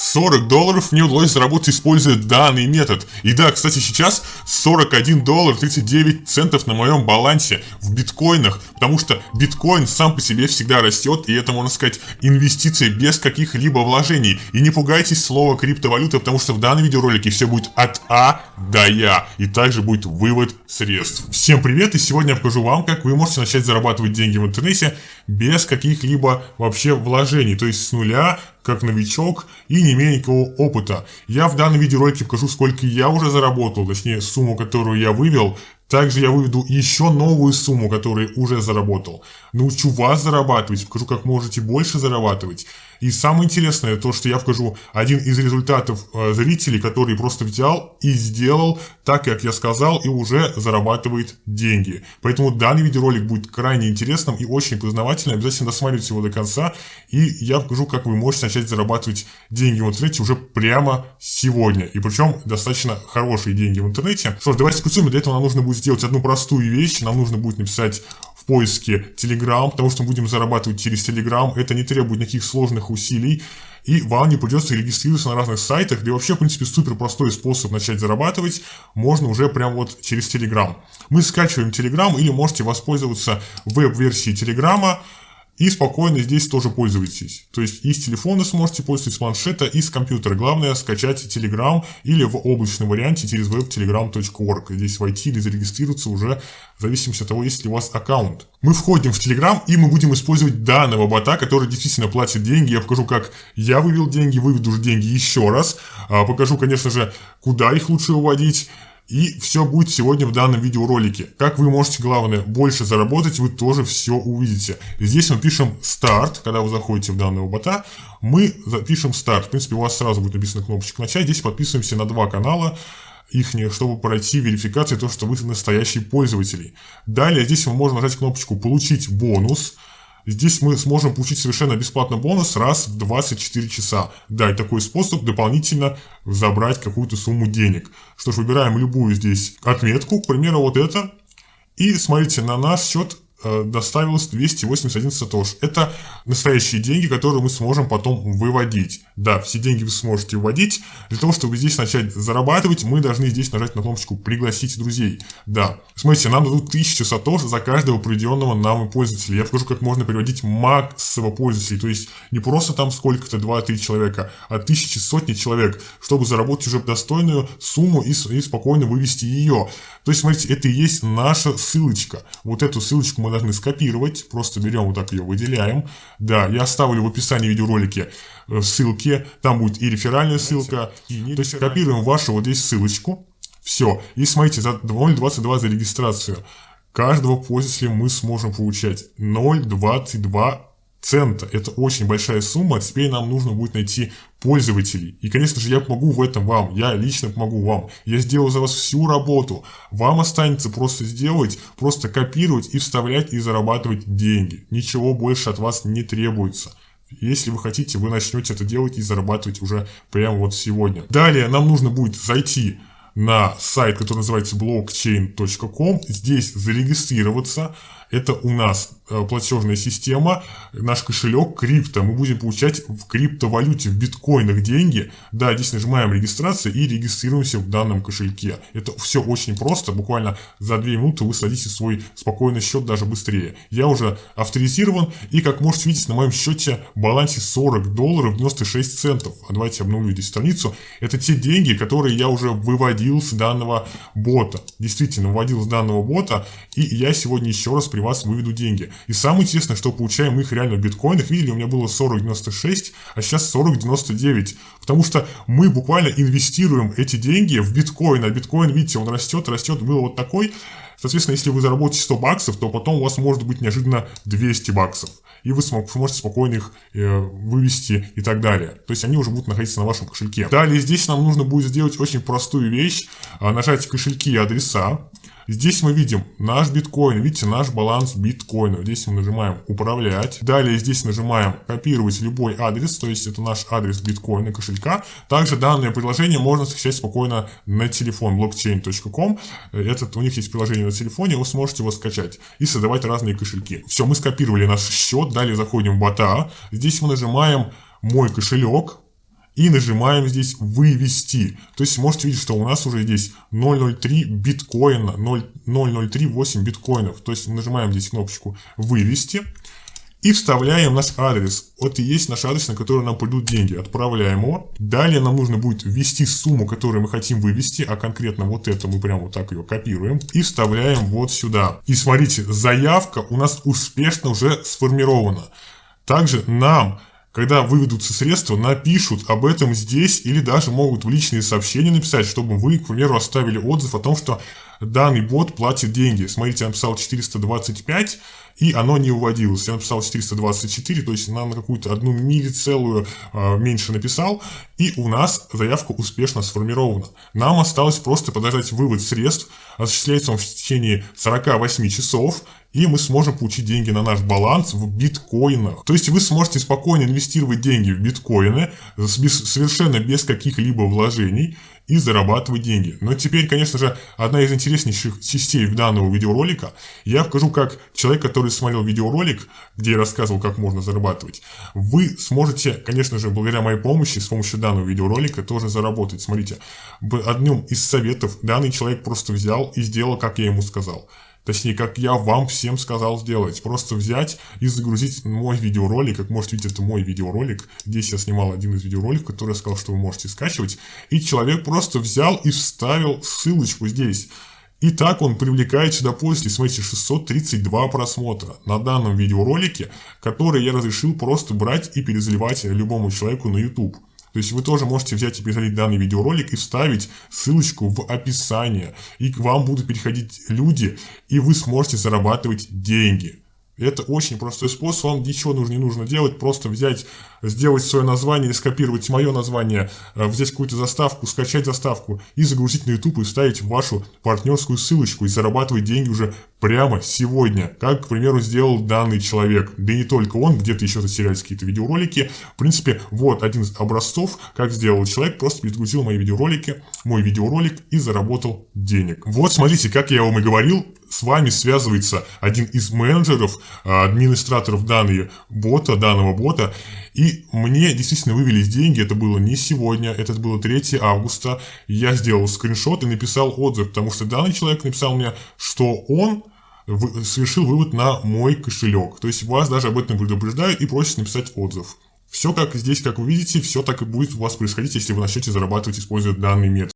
40 долларов мне удалось заработать, используя данный метод. И да, кстати, сейчас 41 доллар 39 центов на моем балансе в биткоинах, потому что биткоин сам по себе всегда растет, и это, можно сказать, инвестиции без каких-либо вложений. И не пугайтесь слова криптовалюта, потому что в данном видеоролике все будет от А до Я, и также будет вывод средств. Всем привет, и сегодня я покажу вам, как вы можете начать зарабатывать деньги в интернете без каких-либо вообще вложений, то есть с нуля, как новичок и не имея никакого опыта. Я в данном видеоролике покажу, сколько я уже заработал, точнее сумму, которую я вывел. Также я выведу еще новую сумму, которую уже заработал. Научу вас зарабатывать, покажу, как можете больше зарабатывать. И самое интересное, то, что я покажу один из результатов э, зрителей, который просто взял и сделал так, как я сказал, и уже зарабатывает деньги. Поэтому данный видеоролик будет крайне интересным и очень познавательным. Обязательно досмотрите его до конца, и я покажу, как вы можете начать зарабатывать деньги в интернете уже прямо сегодня. И причем достаточно хорошие деньги в интернете. Что ж, давайте спустим. Для этого нам нужно будет сделать одну простую вещь. Нам нужно будет написать в поиске Telegram, потому что мы будем зарабатывать через Telegram. Это не требует никаких сложных усилий. И вам не придется регистрироваться на разных сайтах, да и вообще, в принципе, супер простой способ начать зарабатывать можно уже прям вот через Telegram. Мы скачиваем Telegram или можете воспользоваться веб-версией Telegram, и спокойно здесь тоже пользуйтесь. То есть и с телефона сможете пользоваться, и планшета, и с компьютера. Главное скачать Telegram или в облачном варианте через web.telegram.org. Здесь войти или зарегистрироваться уже в зависимости от того, есть ли у вас аккаунт. Мы входим в Telegram и мы будем использовать данного бота, который действительно платит деньги. Я покажу, как я вывел деньги, выведу же деньги еще раз. А, покажу, конечно же, куда их лучше выводить. И все будет сегодня в данном видеоролике. Как вы можете, главное, больше заработать, вы тоже все увидите. Здесь мы пишем старт, когда вы заходите в данного бота, мы запишем старт. В принципе, у вас сразу будет написана кнопочка начать. Здесь подписываемся на два канала их, чтобы пройти верификацию, то, что вы настоящий пользователь. Далее здесь мы можем нажать кнопочку «Получить бонус», Здесь мы сможем получить совершенно бесплатно бонус раз в 24 часа. Да, и такой способ дополнительно забрать какую-то сумму денег. Что ж, выбираем любую здесь отметку, к примеру, вот это. И смотрите, на наш счет доставилось 281 сатош. Это настоящие деньги, которые мы сможем потом выводить. Да, все деньги вы сможете выводить. Для того, чтобы здесь начать зарабатывать, мы должны здесь нажать на кнопочку «Пригласить друзей». Да, смотрите, нам дадут 1000 сатош за каждого приведенного нами пользователя. Я покажу, как можно приводить массово пользователей. То есть не просто там сколько-то, 2-3 человека, а тысячи, сотни человек, чтобы заработать уже достойную сумму и, и спокойно вывести ее. То есть, смотрите, это и есть наша ссылочка. Вот эту ссылочку мы должны скопировать, просто берем вот так ее выделяем. Да, я оставлю в описании видеоролики э, ссылки, там будет и реферальная ссылка, и то есть копируем вашу вот здесь ссылочку, все, и смотрите, за 0.22 за регистрацию. Каждого пользователя мы сможем получать 0.22 цента. Это очень большая сумма. Теперь нам нужно будет найти пользователей. И, конечно же, я помогу в этом вам. Я лично помогу вам. Я сделаю за вас всю работу. Вам останется просто сделать, просто копировать и вставлять и зарабатывать деньги. Ничего больше от вас не требуется. Если вы хотите, вы начнете это делать и зарабатывать уже прямо вот сегодня. Далее нам нужно будет зайти на сайт, который называется blockchain.com. Здесь зарегистрироваться. Это у нас э, платежная система, наш кошелек крипто. Мы будем получать в криптовалюте, в биткоинах деньги. Да, здесь нажимаем регистрация и регистрируемся в данном кошельке. Это все очень просто. Буквально за 2 минуты вы садите свой спокойный счет даже быстрее. Я уже авторизирован. И как можете видеть, на моем счете балансе 40 долларов 96 центов. А давайте обновлю здесь страницу. Это те деньги, которые я уже выводил с данного бота. Действительно, выводил с данного бота. И я сегодня еще раз при вас выведу деньги. И самое интересное, что получаем мы их реально в биткоинах. Видели, у меня было 40.96, а сейчас 40.99. Потому что мы буквально инвестируем эти деньги в биткоин. А биткоин, видите, он растет, растет. Был вот такой. Соответственно, если вы заработаете 100 баксов, то потом у вас может быть неожиданно 200 баксов. И вы сможете спокойно их э, вывести и так далее. То есть они уже будут находиться на вашем кошельке. Далее здесь нам нужно будет сделать очень простую вещь. А, нажать кошельки и адреса. Здесь мы видим наш биткоин, видите, наш баланс биткоина. Здесь мы нажимаем управлять. Далее здесь нажимаем копировать любой адрес, то есть это наш адрес биткоина кошелька. Также данное приложение можно скачать спокойно на телефон blockchain.com. Этот, у них есть приложение на телефоне, вы сможете его скачать и создавать разные кошельки. Все, мы скопировали наш счет, далее заходим в бота. Здесь мы нажимаем мой кошелек. И нажимаем здесь «Вывести». То есть можете видеть, что у нас уже здесь 0.03 биткоина, 0.003.8 биткоинов. То есть нажимаем здесь кнопочку «Вывести». И вставляем наш адрес. Вот и есть наш адрес, на который нам придут деньги. Отправляем его. Далее нам нужно будет ввести сумму, которую мы хотим вывести, а конкретно вот эту мы прямо вот так ее копируем. И вставляем вот сюда. И смотрите, заявка у нас успешно уже сформирована. Также нам когда выведутся средства, напишут об этом здесь или даже могут в личные сообщения написать, чтобы вы, к примеру, оставили отзыв о том, что данный бот платит деньги. Смотрите, я написал 425, и оно не уводилось. Я написал 424, то есть на, какую-то одну милицелую э, меньше написал, и у нас заявка успешно сформирована. Нам осталось просто подождать вывод средств, осуществляется он в течение 48 часов, и мы сможем получить деньги на наш баланс в биткоинах. То есть вы сможете спокойно инвестировать деньги в биткоины совершенно без каких-либо вложений и зарабатывать деньги. Но теперь, конечно же, одна из интереснейших частей данного видеоролика. Я покажу, как человек, который смотрел видеоролик, где я рассказывал, как можно зарабатывать, вы сможете, конечно же, благодаря моей помощи, с помощью данного видеоролика тоже заработать. Смотрите, одним из советов данный человек просто взял и сделал, как я ему сказал. Точнее, как я вам всем сказал сделать. Просто взять и загрузить мой видеоролик. Как можете видеть, это мой видеоролик. Здесь я снимал один из видеороликов, который я сказал, что вы можете скачивать. И человек просто взял и вставил ссылочку здесь. И так он привлекает сюда после, смотрите, 632 просмотра на данном видеоролике, который я разрешил просто брать и перезаливать любому человеку на YouTube. То есть вы тоже можете взять и пересмотреть данный видеоролик и вставить ссылочку в описание. И к вам будут переходить люди, и вы сможете зарабатывать деньги. Это очень простой способ, вам ничего не нужно делать, просто взять, сделать свое название скопировать мое название, э, взять какую-то заставку, скачать заставку и загрузить на YouTube и вставить вашу партнерскую ссылочку и зарабатывать деньги уже прямо сегодня, как, к примеру, сделал данный человек. Да и не только он, где-то еще затерялись какие-то видеоролики. В принципе, вот один из образцов, как сделал человек, просто перегрузил мои видеоролики, мой видеоролик и заработал денег. Вот смотрите, как я вам и говорил, с вами связывается один из менеджеров, а, администраторов данного бота, данного бота, и мне действительно вывелись деньги, это было не сегодня, это было 3 августа, я сделал скриншот и написал отзыв, потому что данный человек написал мне, что он совершил вывод на мой кошелек, то есть вас даже об этом предупреждают и просят написать отзыв. Все как здесь, как вы видите, все так и будет у вас происходить, если вы начнете зарабатывать, используя данный метод.